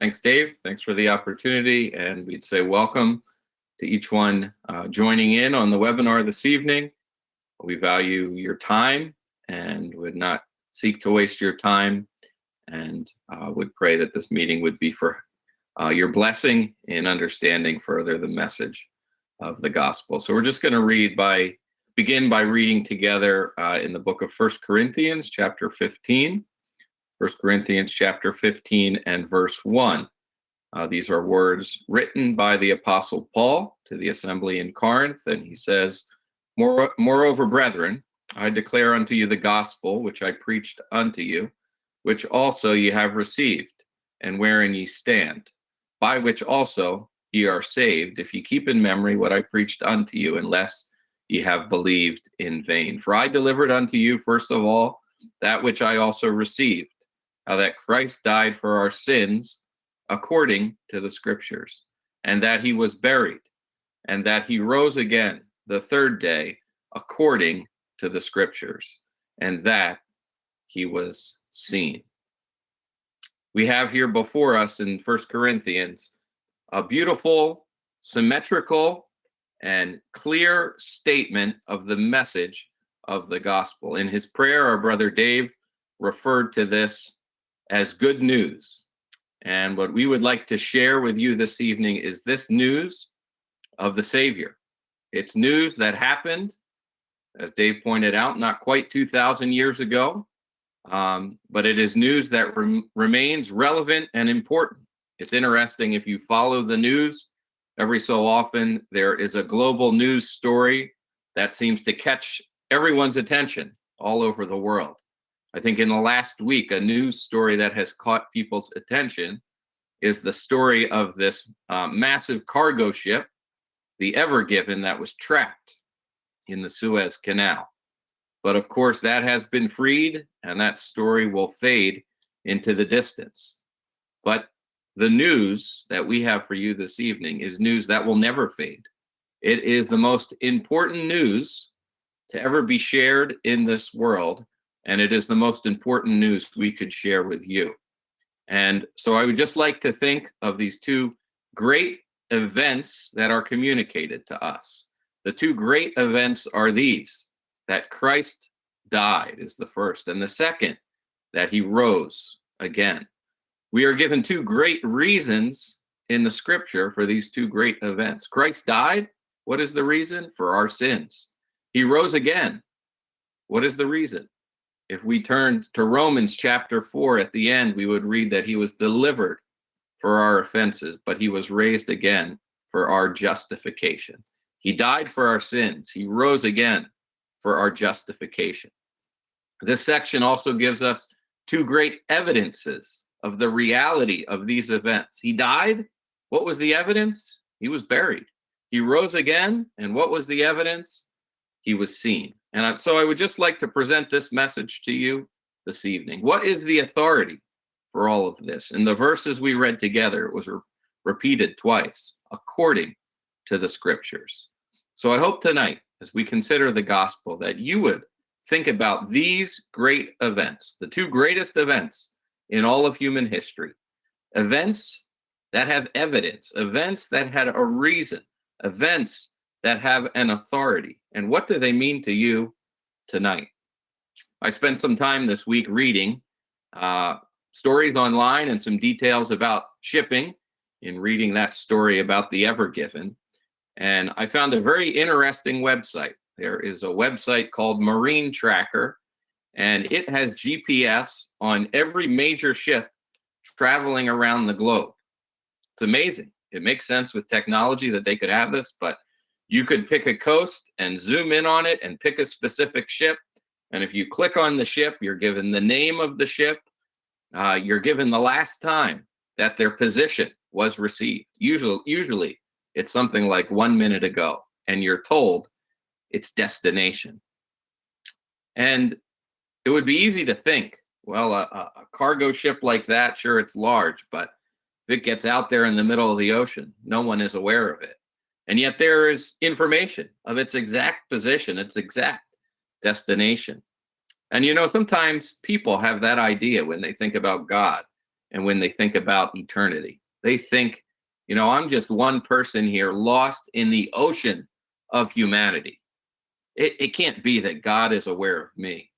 Thanks, Dave. Thanks for the opportunity. And we'd say welcome to each one uh, joining in on the webinar this evening. We value your time and would not seek to waste your time and uh, would pray that this meeting would be for uh, your blessing in understanding further the message of the gospel. So we're just going to read by begin by reading together uh, in the book of First Corinthians, chapter 15. First Corinthians chapter 15 and verse 1. Uh, these are words written by the Apostle Paul to the assembly in Corinth, and he says, More, Moreover, brethren, I declare unto you the gospel which I preached unto you, which also ye have received, and wherein ye stand, by which also ye are saved, if ye keep in memory what I preached unto you, unless ye have believed in vain. For I delivered unto you, first of all, that which I also received that Christ died for our sins according to the scriptures, and that he was buried, and that he rose again the third day according to the scriptures, and that he was seen. We have here before us in First Corinthians a beautiful, symmetrical, and clear statement of the message of the gospel. In his prayer, our brother Dave referred to this as good news. And what we would like to share with you this evening is this news of the Savior. It's news that happened, as Dave pointed out, not quite 2,000 years ago, um, but it is news that rem remains relevant and important. It's interesting if you follow the news, every so often there is a global news story that seems to catch everyone's attention all over the world. I think in the last week, a news story that has caught people's attention is the story of this uh, massive cargo ship, the Ever Given, that was trapped in the Suez Canal. But of course, that has been freed, and that story will fade into the distance. But the news that we have for you this evening is news that will never fade. It is the most important news to ever be shared in this world and it is the most important news we could share with you. And so I would just like to think of these two great events that are communicated to us. The two great events are these that Christ died is the first, and the second, that he rose again. We are given two great reasons in the scripture for these two great events. Christ died. What is the reason? For our sins. He rose again. What is the reason? If we turned to Romans chapter 4 at the end, we would read that he was delivered for our offenses, but he was raised again for our justification. He died for our sins. He rose again for our justification. This section also gives us two great evidences of the reality of these events. He died. What was the evidence? He was buried. He rose again. And what was the evidence? He was seen. And so I would just like to present this message to you this evening. What is the authority for all of this? In the verses we read together, it was re repeated twice, according to the scriptures. So I hope tonight, as we consider the gospel, that you would think about these great events, the two greatest events in all of human history, events that have evidence, events that had a reason, events that have an authority. And what do they mean to you tonight? I spent some time this week reading uh, stories online and some details about shipping in reading that story about the Ever Given. And I found a very interesting website. There is a website called Marine Tracker, and it has GPS on every major ship traveling around the globe. It's amazing. It makes sense with technology that they could have this, but you could pick a coast and zoom in on it and pick a specific ship. And if you click on the ship, you're given the name of the ship. Uh, you're given the last time that their position was received. Usually, usually it's something like one minute ago, and you're told its destination. And it would be easy to think, well, a, a cargo ship like that, sure, it's large, but if it gets out there in the middle of the ocean, no one is aware of it. And yet there is information of its exact position, its exact destination. And you know, sometimes people have that idea when they think about God. and when they think about eternity. They think, you know, I'm just one person here lost in the ocean of humanity. It, it can't be that God is aware of me,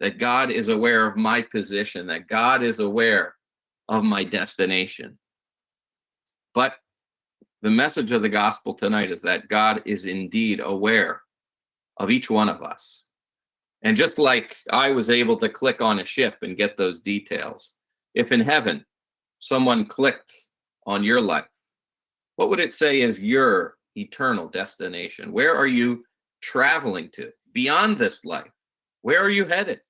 that God is aware of my position, that God is aware of my destination. But the message of the gospel tonight is that God is indeed aware of each one of us. And just like I was able to click on a ship and get those details, if in heaven someone clicked on your life, what would it say is your eternal destination? Where are you traveling to beyond this life? Where are you headed?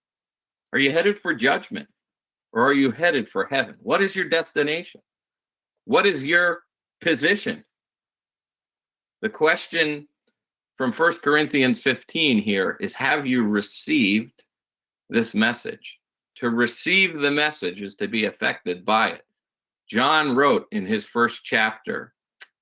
Are you headed for judgment or are you headed for heaven? What is your destination? What is your position? The question from First Corinthians 15 here is Have you received this message? To receive the message is to be affected by it. John wrote in his first chapter,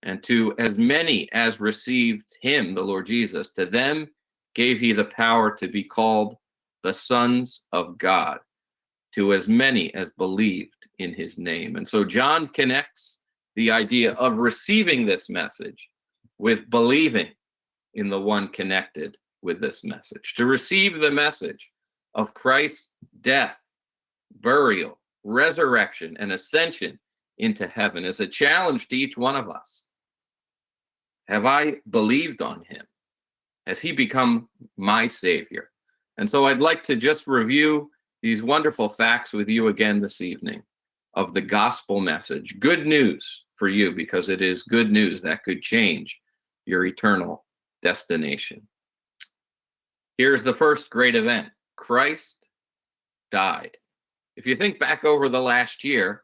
and to as many as received him, the Lord Jesus, to them gave he the power to be called the sons of God, to as many as believed in his name. And so John connects the idea of receiving this message with believing in the one connected with this message. To receive the message of Christ's death, burial, resurrection, and ascension into heaven is a challenge to each one of us. Have I believed on him? Has he become my savior? And so I'd like to just review these wonderful facts with you again this evening of the gospel message. Good news for you because it is good news that could change your eternal destination. Here's the first great event Christ died. If you think back over the last year,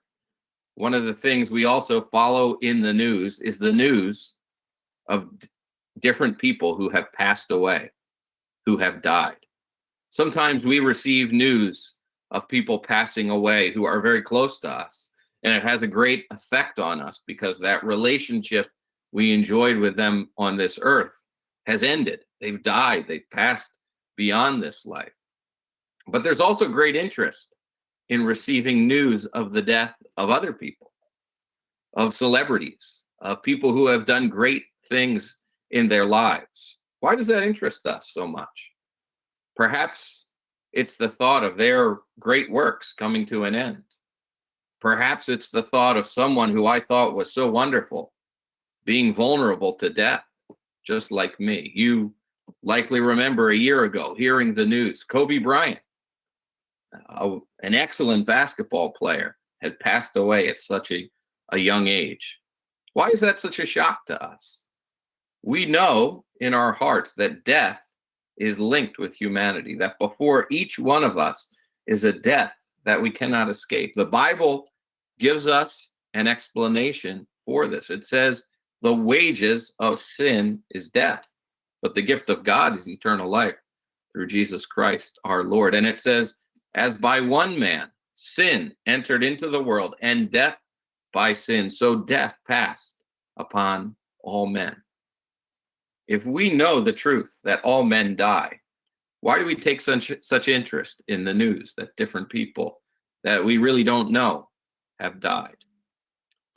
one of the things we also follow in the news is the news of different people who have passed away, who have died. Sometimes we receive news of people passing away who are very close to us, and it has a great effect on us because that relationship we enjoyed with them on this earth has ended. They've died, they've passed beyond this life. But there's also great interest in receiving news of the death of other people, of celebrities, of people who have done great things in their lives. Why does that interest us so much? Perhaps it's the thought of their great works coming to an end. Perhaps it's the thought of someone who I thought was so wonderful being vulnerable to death just like me. You likely remember a year ago hearing the news Kobe Bryant, uh, an excellent basketball player, had passed away at such a, a young age. Why is that such a shock to us? We know in our hearts that death is linked with humanity, that before each one of us is a death that we cannot escape. The Bible gives us an explanation for this. It says the wages of sin is death, but the gift of God is eternal life through Jesus Christ our Lord. And it says, as by one man sin entered into the world, and death by sin, so death passed upon all men. If we know the truth that all men die, why do we take such such interest in the news that different people that we really don't know have died?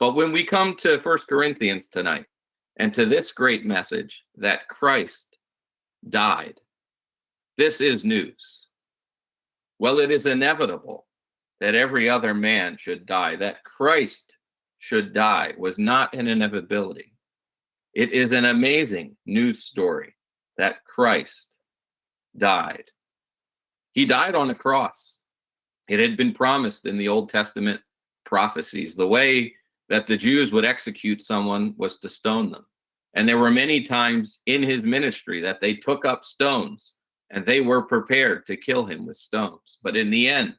But when we come to First Corinthians tonight and to this great message that Christ died, this is news. Well, it is inevitable that every other man should die, that Christ should die was not an inevitability. It is an amazing news story that Christ died. He died on a cross. It had been promised in the Old Testament prophecies. The way that the Jews would execute someone was to stone them. And there were many times in his ministry that they took up stones and they were prepared to kill him with stones. But in the end,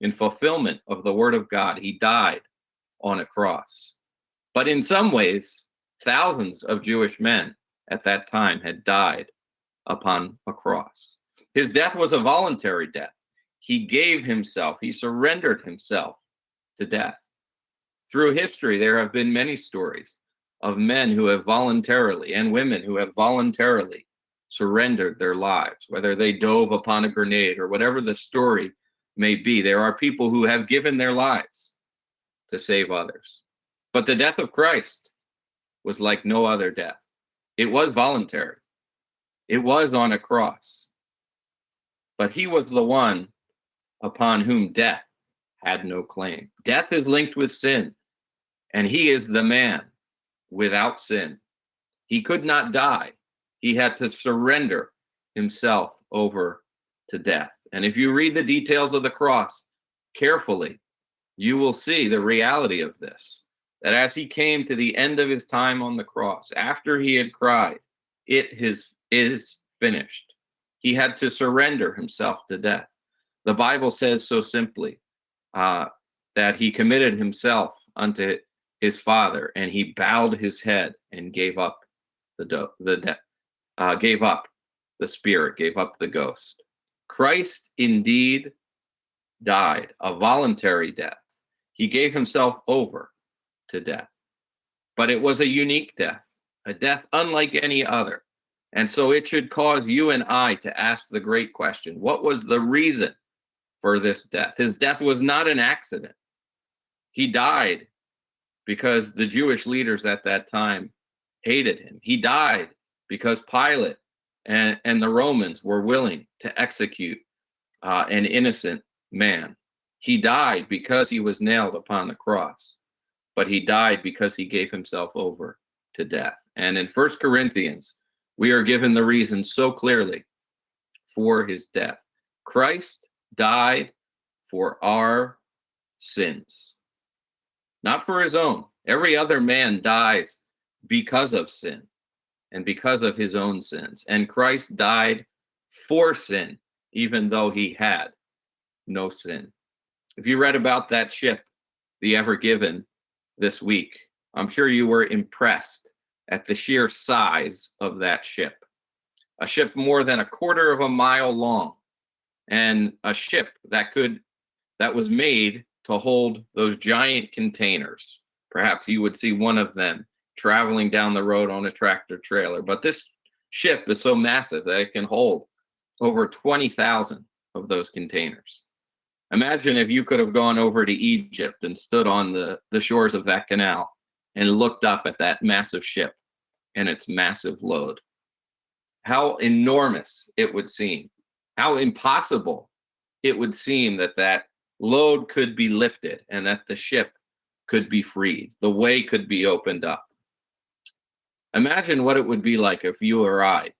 in fulfillment of the word of God, he died on a cross. But in some ways, thousands of Jewish men at that time had died upon a cross. His death was a voluntary death. He gave himself, he surrendered himself to death. Through history, there have been many stories of men who have voluntarily and women who have voluntarily surrendered their lives, whether they dove upon a grenade or whatever the story may be. There are people who have given their lives to save others. But the death of Christ was like no other death. It was voluntary. It was on a cross. But he was the one upon whom death had no claim. Death is linked with sin, and he is the man without sin. He could not die. He had to surrender himself over to death. And if you read the details of the cross carefully, you will see the reality of this. That as he came to the end of his time on the cross, after he had cried, it is, is finished, he had to surrender himself to death. The Bible says so simply uh, that he committed himself unto his father and he bowed his head and gave up the the de- uh, gave up the spirit, gave up the ghost. Christ indeed died a voluntary death. He gave himself over to death. But it was a unique death, a death unlike any other. And so it should cause you and I to ask the great question what was the reason for this death? His death was not an accident. He died because the Jewish leaders at that time hated him. He died because Pilate and, and the Romans were willing to execute uh, an innocent man. He died because he was nailed upon the cross, but he died because he gave himself over to death. And in First Corinthians, we are given the reason so clearly for his death. Christ died for our sins, not for his own. Every other man dies because of sin and because of his own sins. And Christ died for sin, even though he had no sin. If you read about that ship, the Ever Given, this week, I'm sure you were impressed at the sheer size of that ship. A ship more than a quarter of a mile long, and a ship that could that was made to hold those giant containers. Perhaps you would see one of them traveling down the road on a tractor trailer. But this ship is so massive that it can hold over 20,000 of those containers. Imagine if you could have gone over to Egypt and stood on the, the shores of that canal and looked up at that massive ship and its massive load. How enormous it would seem, how impossible it would seem that that load could be lifted and that the ship could be freed, the way could be opened up. Imagine what it would be like if you or I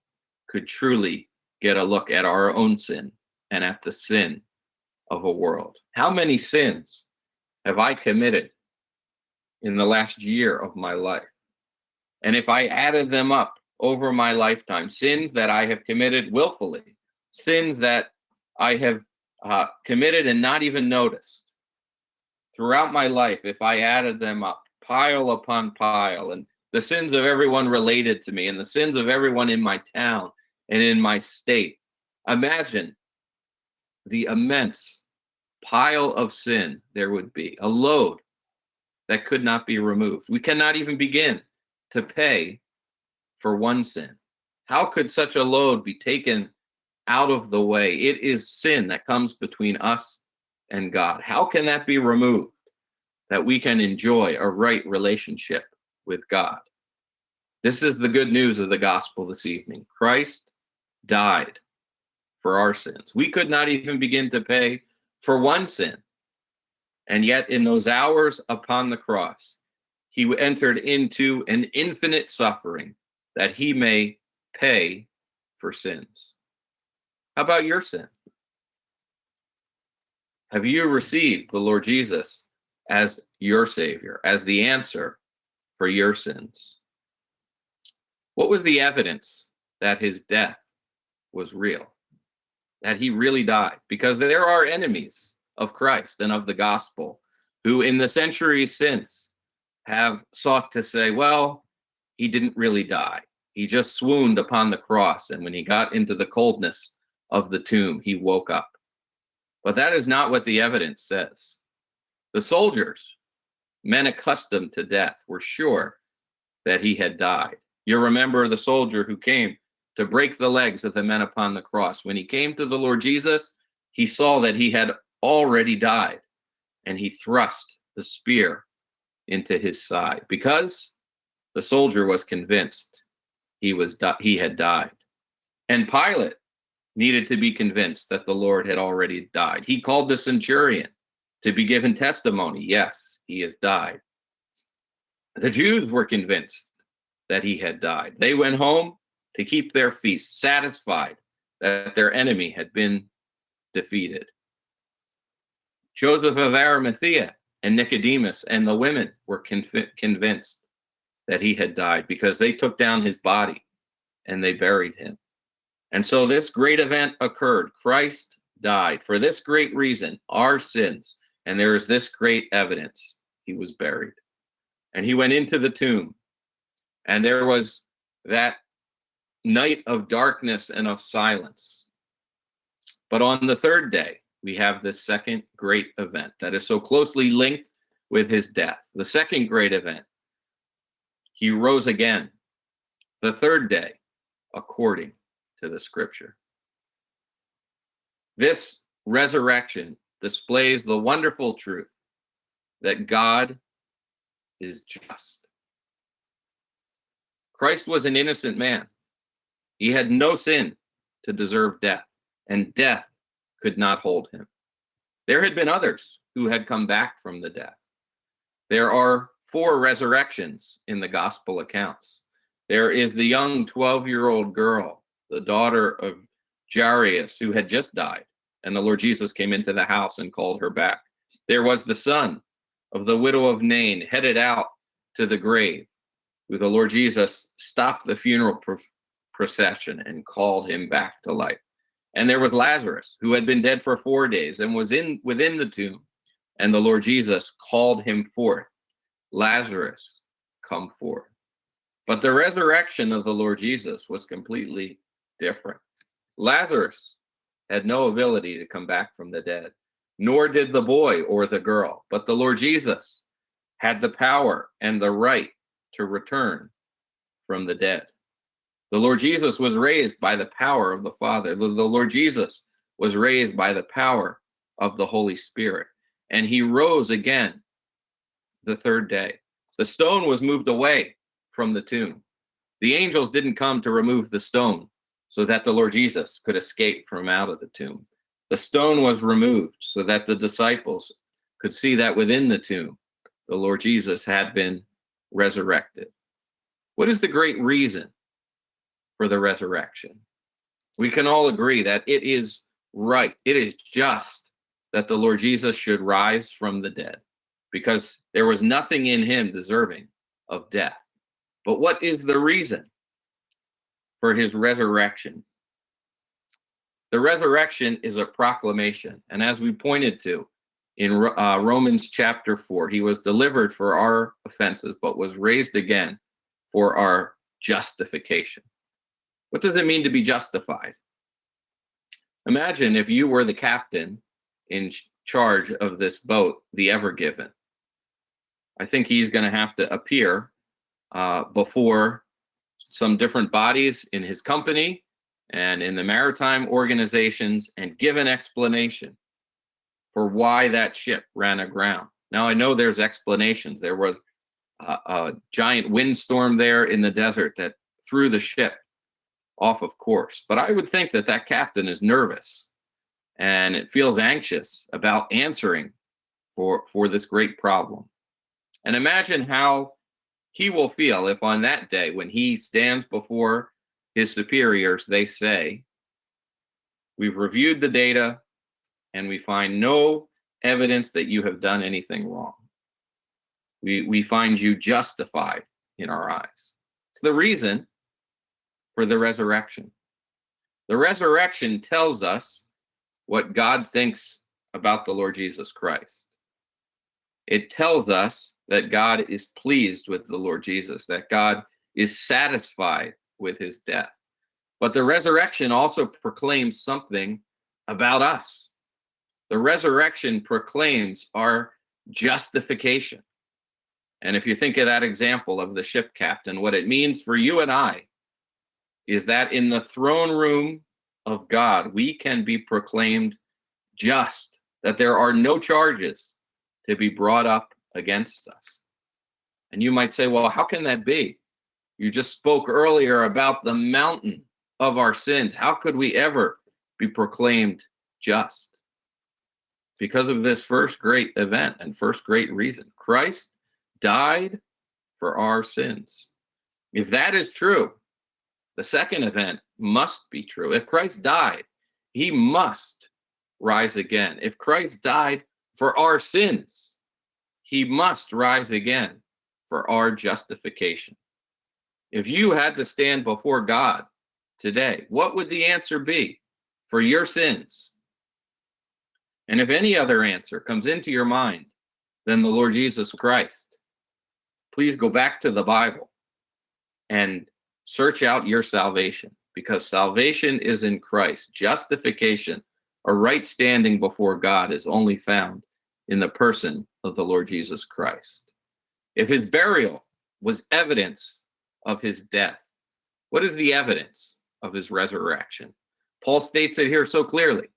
could truly get a look at our own sin and at the sin of a world. How many sins have I committed in the last year of my life? And if I added them up over my lifetime, sins that I have committed willfully, sins that I have uh, committed and not even noticed throughout my life, if I added them up, pile upon pile, and the sins of everyone related to me, and the sins of everyone in my town and in my state, imagine the immense pile of sin there would be, a load that could not be removed. We cannot even begin to pay for one sin. How could such a load be taken out of the way? It is sin that comes between us and God. How can that be removed? That we can enjoy a right relationship with God. This is the good news of the gospel this evening. Christ died for our sins. We could not even begin to pay for one sin. And yet, in those hours upon the cross, he entered into an infinite suffering that he may pay for sins. How about your sin? Have you received the Lord Jesus as your Savior, as the answer for your sins? What was the evidence that his death was real? That he really died because there are enemies of Christ and of the gospel who, in the centuries since, have sought to say, well, he didn't really die. He just swooned upon the cross. And when he got into the coldness of the tomb, he woke up. But that is not what the evidence says. The soldiers, men accustomed to death, were sure that he had died. You remember the soldier who came to break the legs of the men upon the cross. When he came to the Lord Jesus, he saw that he had already died, and he thrust the spear into his side because the soldier was convinced he was he had died. And Pilate needed to be convinced that the Lord had already died. He called the centurion to be given testimony. Yes, he has died. The Jews were convinced that he had died. They went home to keep their feast, satisfied that their enemy had been defeated. Joseph of Arimathea and Nicodemus and the women were conv- convinced that he had died because they took down his body and they buried him. And so this great event occurred. Christ died for this great reason, our sins. And there is this great evidence he was buried. And he went into the tomb. And there was that night of darkness and of silence. But on the third day, we have this second great event that is so closely linked with his death. The second great event, he rose again. The third day, according to the scripture. This resurrection displays the wonderful truth that God is just. Christ was an innocent man. He had no sin to deserve death, and death could not hold him. There had been others who had come back from the death. There are four resurrections in the gospel accounts. There is the young 12 year old girl, the daughter of Jairus, who had just died, and the Lord Jesus came into the house and called her back. There was the son of the widow of Nain, headed out to the grave, who the Lord Jesus stopped the funeral procession and called him back to life. And there was Lazarus, who had been dead for four days and was in within the tomb. And the Lord Jesus called him forth. Lazarus, come forth. But the resurrection of the Lord Jesus was completely different. Lazarus had no ability to come back from the dead, nor did the boy or the girl, but the Lord Jesus had the power and the right to return from the dead. The Lord Jesus was raised by the power of the Father. The Lord Jesus was raised by the power of the Holy Spirit. And he rose again the third day. The stone was moved away from the tomb. The angels didn't come to remove the stone so that the Lord Jesus could escape from out of the tomb. The stone was removed so that the disciples could see that within the tomb, the Lord Jesus had been resurrected. What is the great reason for the resurrection. We can all agree that it is right, it is just that the Lord Jesus should rise from the dead because there was nothing in him deserving of death. But what is the reason for his resurrection? The resurrection is a proclamation. And as we pointed to in uh, Romans chapter 4, he was delivered for our offenses, but was raised again for our justification. What does it mean to be justified? Imagine if you were the captain in charge of this boat, the Ever Given. I think he's going to have to appear uh, before some different bodies in his company and in the maritime organizations and give an explanation for why that ship ran aground. Now, I know there's explanations. There was a, a giant windstorm there in the desert that threw the ship off of course. But I would think that that captain is nervous and it feels anxious about answering for for this great problem. And imagine how he will feel if on that day when he stands before his superiors they say we've reviewed the data and we find no evidence that you have done anything wrong. We we find you justified in our eyes. It's the reason for the resurrection. The resurrection tells us what God thinks about the Lord Jesus Christ. It tells us that God is pleased with the Lord Jesus, that God is satisfied with his death. But the resurrection also proclaims something about us. The resurrection proclaims our justification. And if you think of that example of the ship captain, what it means for you and I is that in the throne room of God, we can be proclaimed just, that there are no charges to be brought up against us. And you might say, well, how can that be? You just spoke earlier about the mountain of our sins. How could we ever be proclaimed just? Because of this first great event and first great reason Christ died for our sins. If that is true, the second event must be true. If Christ died, he must rise again. If Christ died for our sins, he must rise again for our justification. If you had to stand before God today, what would the answer be for your sins? And if any other answer comes into your mind than the Lord Jesus Christ, please go back to the Bible and search out your salvation because salvation is in Christ. Justification, a right standing before God, is only found in the person of the Lord Jesus Christ. If his burial was evidence of his death, what is the evidence of his resurrection? Paul states it here so clearly.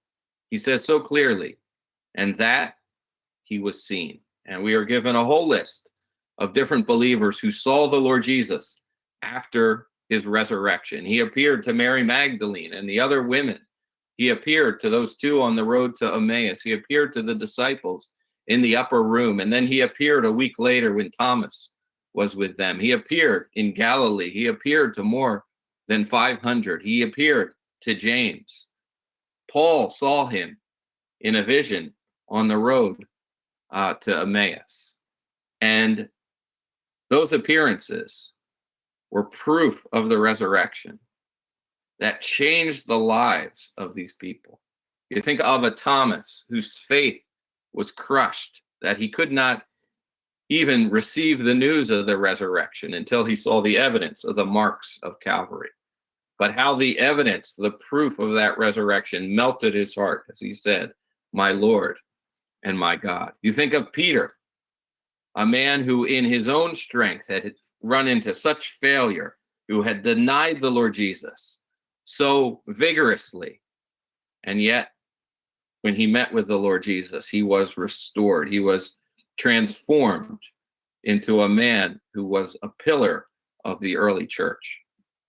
He says so clearly, and that he was seen. And we are given a whole list of different believers who saw the Lord Jesus after his resurrection. He appeared to Mary Magdalene and the other women. He appeared to those two on the road to Emmaus. He appeared to the disciples in the upper room. And then he appeared a week later when Thomas was with them. He appeared in Galilee. He appeared to more than 500. He appeared to James. Paul saw him in a vision on the road uh, to Emmaus. And those appearances were proof of the resurrection that changed the lives of these people. You think of a Thomas whose faith was crushed, that he could not even receive the news of the resurrection until he saw the evidence of the marks of Calvary. But how the evidence, the proof of that resurrection melted his heart as he said, My Lord and my God. You think of Peter, a man who, in his own strength, had run into such failure, who had denied the Lord Jesus so vigorously, and yet when he met with the Lord Jesus, he was restored. He was transformed into a man who was a pillar of the early church.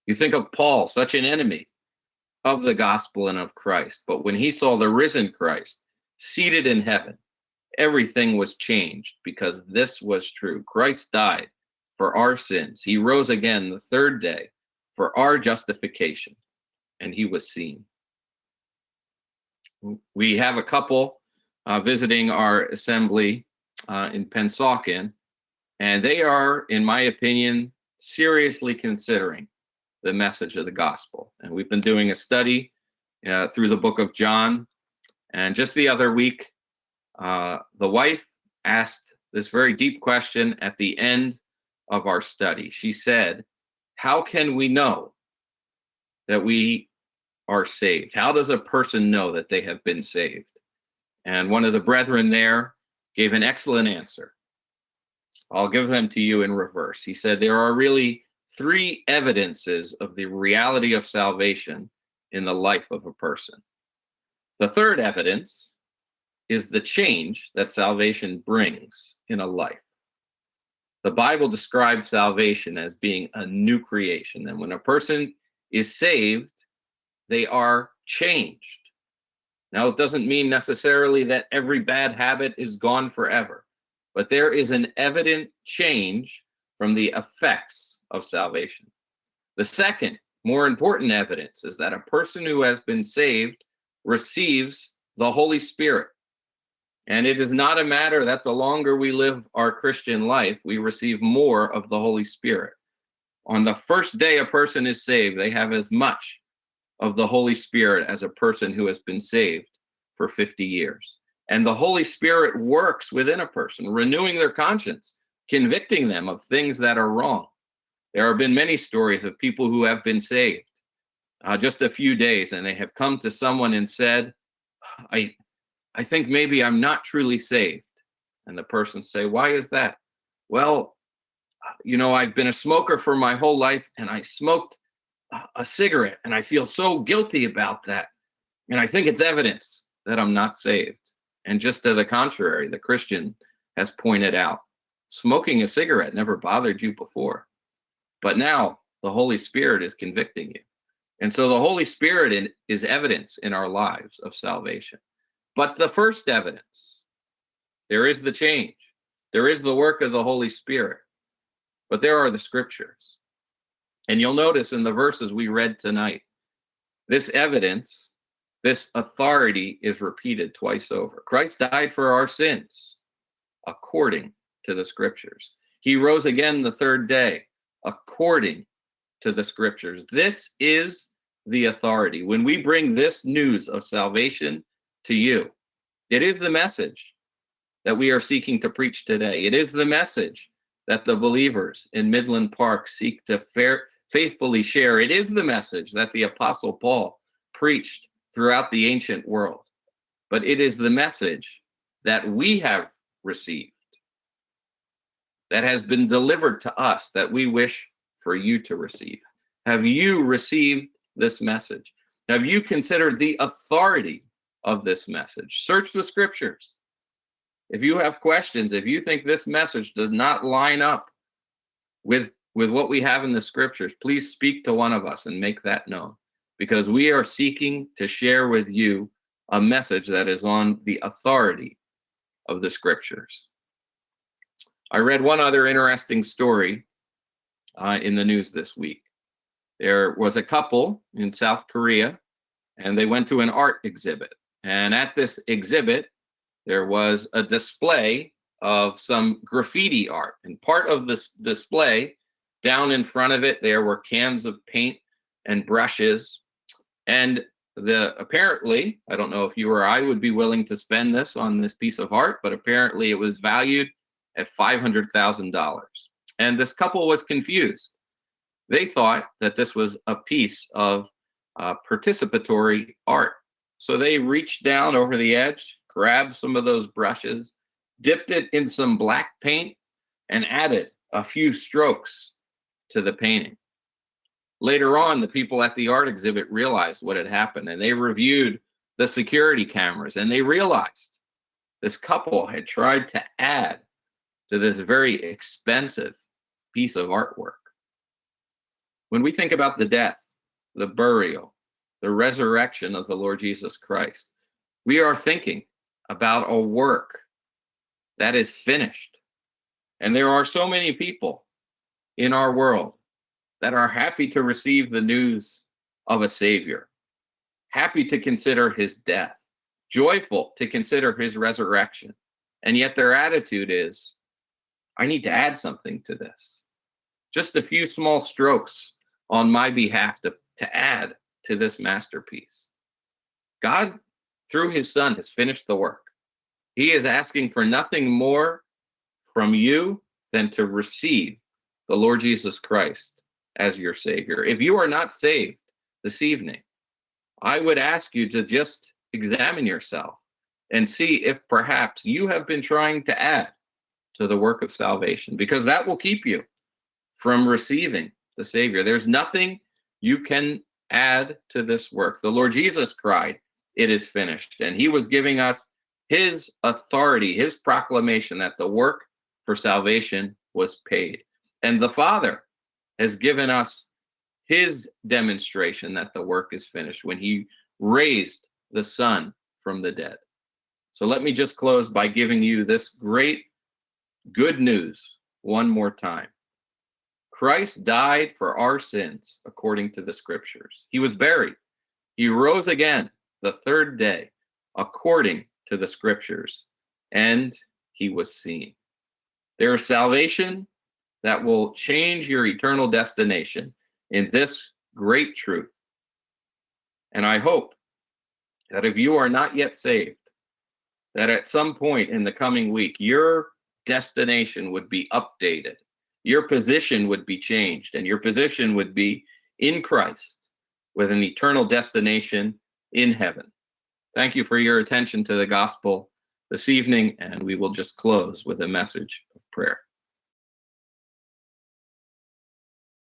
You think of Paul, such an enemy of the gospel and of Christ, but when he saw the risen Christ seated in heaven, everything was changed because this was true. Christ died for our sins. He rose again the third day for our justification, and he was seen we have a couple uh, visiting our assembly uh, in Pennsauken, and they are, in my opinion, seriously considering the message of the gospel. And we've been doing a study uh, through the book of John. And just the other week, uh, the wife asked this very deep question at the end of our study. She said, How can we know that we are saved? How does a person know that they have been saved? And one of the brethren there gave an excellent answer. I'll give them to you in reverse. He said there are really three evidences of the reality of salvation in the life of a person. The third evidence is the change that salvation brings in a life. The Bible describes salvation as being a new creation. And when a person is saved, they are changed. Now, it doesn't mean necessarily that every bad habit is gone forever, but there is an evident change from the effects of salvation. The second, more important evidence is that a person who has been saved receives the Holy Spirit. And it is not a matter that the longer we live our Christian life, we receive more of the Holy Spirit. On the first day a person is saved, they have as much of the Holy Spirit as a person who has been saved for 50 years. And the Holy Spirit works within a person, renewing their conscience, convicting them of things that are wrong. There have been many stories of people who have been saved uh, just a few days and they have come to someone and said, I, I think maybe I'm not truly saved. And the person say, why is that? Well, you know, I've been a smoker for my whole life and I smoked a cigarette and I feel so guilty about that. And I think it's evidence that I'm not saved. And just to the contrary, the Christian has pointed out Smoking a cigarette never bothered you before. But now the Holy Spirit is convicting you. And so the Holy Spirit is evidence in our lives of salvation. But the first evidence, there is the change. There is the work of the Holy Spirit. But there are the scriptures. And you'll notice in the verses we read tonight, this evidence, this authority is repeated twice over. Christ died for our sins according to the scriptures. He rose again the third day according to the scriptures. This is the authority. When we bring this news of salvation to you, it is the message that we are seeking to preach today. It is the message that the believers in Midland Park seek to fair, faithfully share. It is the message that the Apostle Paul preached throughout the ancient world. But it is the message that we have received, that has been delivered to us, that we wish for you to receive. Have you received this message? Have you considered the authority of this message? Search the scriptures. If you have questions, if you think this message does not line up with, with what we have in the scriptures, please speak to one of us and make that known because we are seeking to share with you a message that is on the authority of the scriptures. I read one other interesting story uh, in the news this week. There was a couple in South Korea and they went to an art exhibit. And at this exhibit, there was a display of some graffiti art. And part of this display, down in front of it, there were cans of paint and brushes. And the apparently, I don't know if you or I would be willing to spend this on this piece of art, but apparently it was valued at $500,000. And this couple was confused. They thought that this was a piece of uh, participatory art. So they reached down over the edge, grabbed some of those brushes, dipped it in some black paint, and added a few strokes to the painting. Later on, the people at the art exhibit realized what had happened and they reviewed the security cameras and they realized this couple had tried to add to this very expensive piece of artwork. When we think about the death, the burial, the resurrection of the Lord Jesus Christ, we are thinking about a work that is finished. And there are so many people in our world that are happy to receive the news of a Savior, happy to consider his death, joyful to consider his resurrection. And yet their attitude is, I need to add something to this. Just a few small strokes on my behalf to, to add to this masterpiece. God, through his son, has finished the work. He is asking for nothing more from you than to receive the Lord Jesus Christ as your Savior. If you are not saved this evening, I would ask you to just examine yourself and see if perhaps you have been trying to add to the work of salvation, because that will keep you from receiving the Savior. There's nothing you can add to this work. The Lord Jesus cried, It is finished. And he was giving us his authority, his proclamation that the work for salvation was paid. And the Father has given us his demonstration that the work is finished when he raised the Son from the dead. So let me just close by giving you this great good news one more time. Christ died for our sins according to the scriptures. He was buried. He rose again the third day according to the scriptures, and he was seen. There is salvation that will change your eternal destination in this great truth. And I hope that if you are not yet saved, that at some point in the coming week, your destination would be updated, your position would be changed, and your position would be in Christ with an eternal destination in heaven. Thank you for your attention to the gospel this evening, and we will just close with a message of prayer.